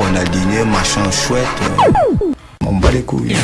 On a dîné, machin chouette. Euh, on bat les couilles.